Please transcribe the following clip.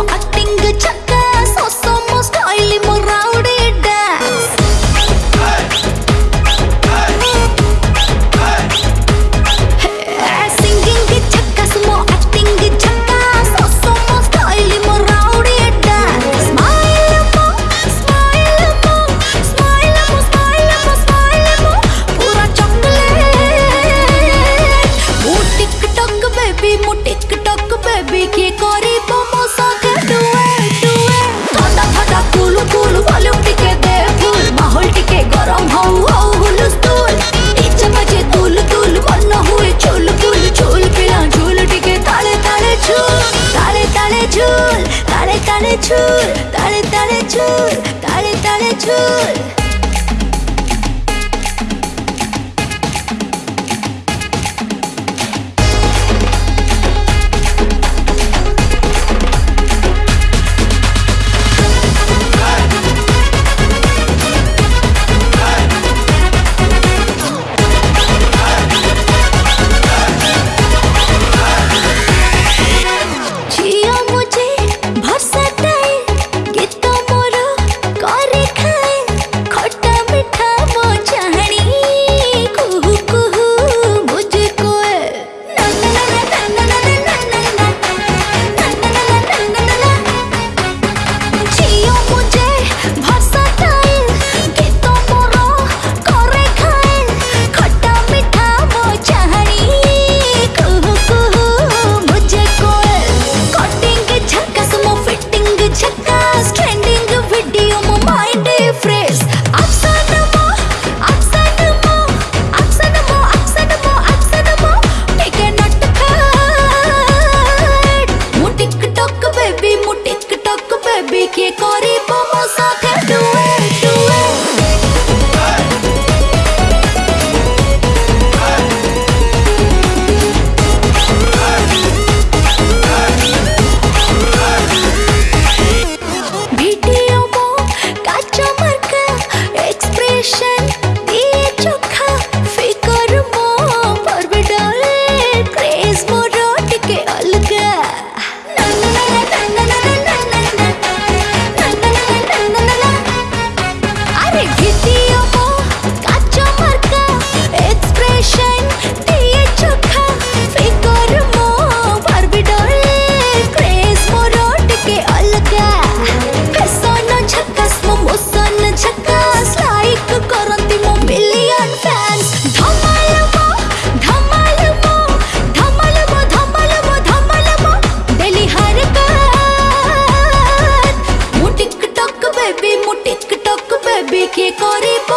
어, 거 true. কে করিব